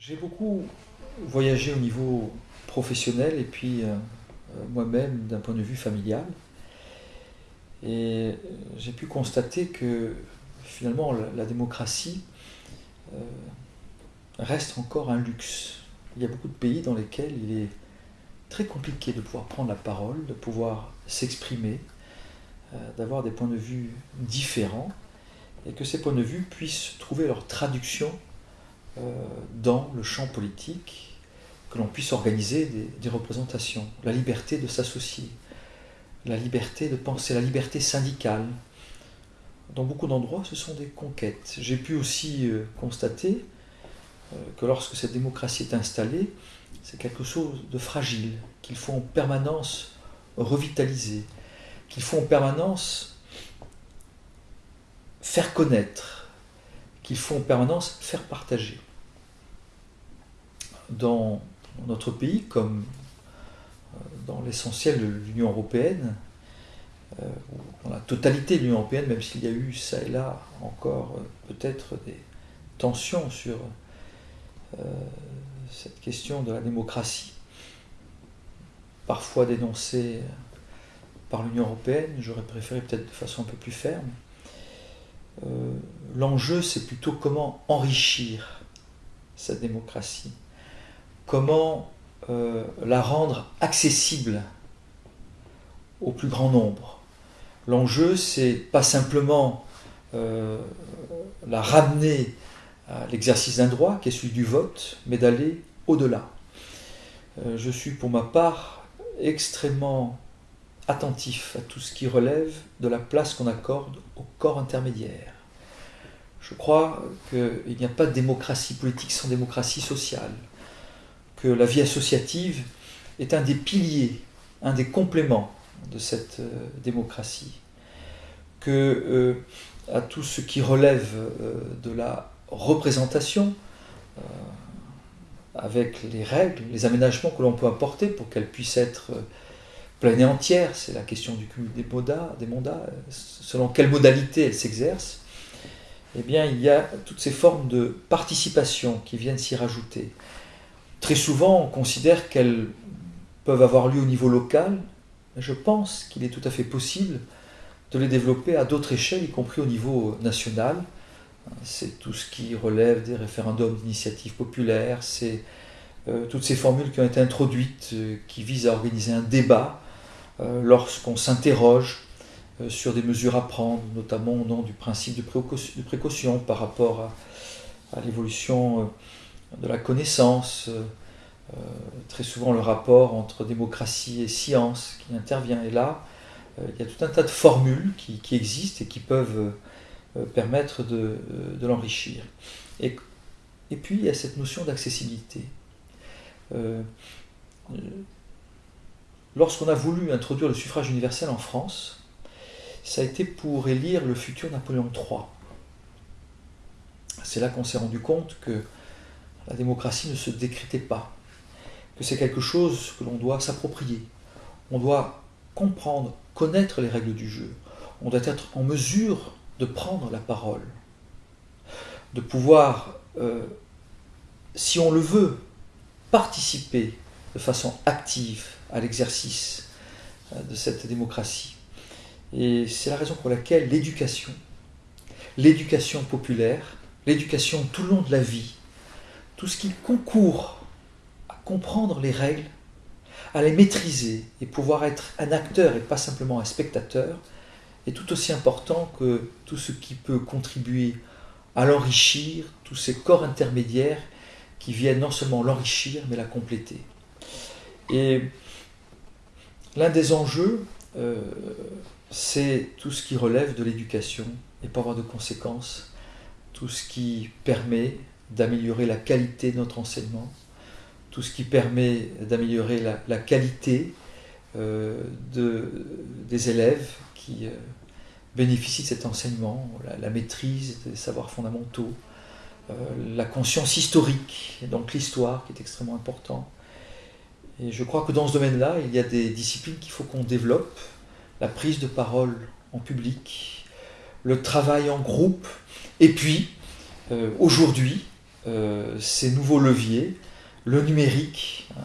J'ai beaucoup voyagé au niveau professionnel et puis euh, euh, moi-même d'un point de vue familial. Et j'ai pu constater que finalement la, démocratie euh, reste encore un luxe. Il y a beaucoup de pays dans lesquels il est très compliqué de pouvoir prendre la parole, de pouvoir s'exprimer, d'avoir des points de vue différents et que ces points de vue puissent trouver leur traduction euh, dans le champ politique, que l'on puisse organiser des, représentations, la liberté de s'associer, la liberté de penser, la liberté syndicale. Dans beaucoup d'endroits, ce sont des conquêtes. J'ai pu aussi euh, constater euh, que lorsque cette démocratie est installée, c'est quelque chose de fragile, qu'il faut en permanence revitaliser, qu'il faut en permanence faire connaître, qu'il faut en permanence faire partager dans notre pays, comme euh, dans l'essentiel de l'Union européenne, euh, dans la totalité de l'Union européenne, même s'il y a eu ça et là encore euh, peut-être des tensions sur cette question de la démocratie, parfois dénoncée par l'Union européenne, j'aurais préféré peut-être de façon un peu plus ferme. L'enjeu, c'est plutôt comment enrichir cette démocratie comment euh, la rendre accessible au plus grand nombre. L'enjeu, c'est pas simplement euh, la ramener à l'exercice d'un droit, qui est celui du vote, mais d'aller au-delà. Euh, je suis pour ma part extrêmement attentif à tout ce qui relève de la place qu'on accorde au corps intermédiaire. Je crois qu'il n'y a pas de démocratie politique sans démocratie sociale que la vie associative est un des piliers, un des compléments de cette euh, démocratie, que euh, à tout ce qui relève euh, de la représentation, avec les règles, les aménagements que l'on peut apporter pour qu'elle puisse être pleine et entière, c'est la question du cumul des mandats, des mandats, selon quelle modalité elle s'exerce, eh bien il y a toutes ces formes de participation qui viennent s'y rajouter. Très souvent, on considère qu'elles peuvent avoir lieu au niveau local, je pense qu'il est tout à fait possible de les développer à d'autres échelles, y compris au niveau national. C'est tout ce qui relève des référendums d'initiative populaire, c'est euh, toutes ces formules qui ont été introduites, euh, qui visent à organiser un débat euh, lorsqu'on s'interroge sur des mesures à prendre, notamment au nom du principe de précaution, par rapport à l'évolution de la connaissance, euh, euh, très souvent le rapport entre démocratie et science qui intervient. Et là, euh, il y a tout un tas de formules qui, existent et qui peuvent permettre de, l'enrichir. Et, et, puis, il y a cette notion d'accessibilité. Lorsqu'on a voulu introduire le suffrage universel en France, ça a été pour élire le futur Napoléon III. C'est là qu'on s'est rendu compte que la démocratie ne se décrétait pas, que c'est quelque chose que l'on doit s'approprier. On doit comprendre, connaître les règles du jeu. On doit être en mesure de prendre la parole, de pouvoir, euh, si on le veut, participer de façon active à l'exercice euh, de cette démocratie. Et c'est la raison pour laquelle l'éducation, l'éducation populaire, l'éducation tout le long de la vie, tout ce qui concourt à comprendre les règles, à les maîtriser et pouvoir être un acteur et pas simplement un spectateur, est tout aussi important que tout ce qui peut contribuer à l'enrichir, tous ces corps intermédiaires qui viennent non seulement l'enrichir, mais la compléter. Et l'un des enjeux, euh, c'est tout ce qui relève de l'éducation et pas avoir de conséquences, tout ce qui permet d'améliorer la qualité de notre enseignement, tout ce qui permet d'améliorer la, qualité euh, de, des élèves qui euh, bénéficient de cet enseignement, la, maîtrise des savoirs fondamentaux, euh, la conscience historique, donc l'histoire qui est extrêmement important. Et je crois que dans ce domaine-là, il y a des disciplines qu'il faut qu'on développe, la prise de parole en public, le travail en groupe, et puis, aujourd'hui, ces nouveaux leviers, le numérique, hein,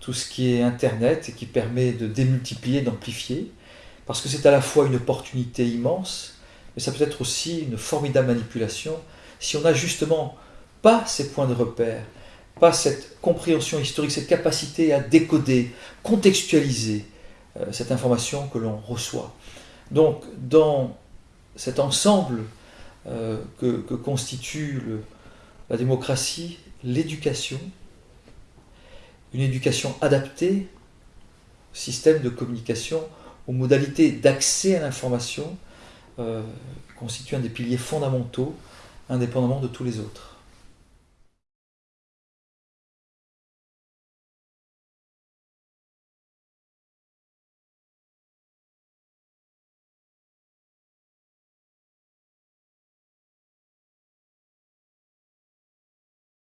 tout ce qui est Internet et qui permet de démultiplier, d'amplifier, parce que c'est à la fois une opportunité immense, mais ça peut être aussi une formidable manipulation si on n'a justement pas ces points de repère, pas cette compréhension historique, cette capacité à décoder, contextualiser euh, cette information que l'on reçoit. Donc, dans cet ensemble euh, que, constitue la démocratie, l'éducation, une éducation adaptée au système de communication, aux modalités d'accès à l'information, euh, constitue un des piliers fondamentaux, indépendamment de tous les autres.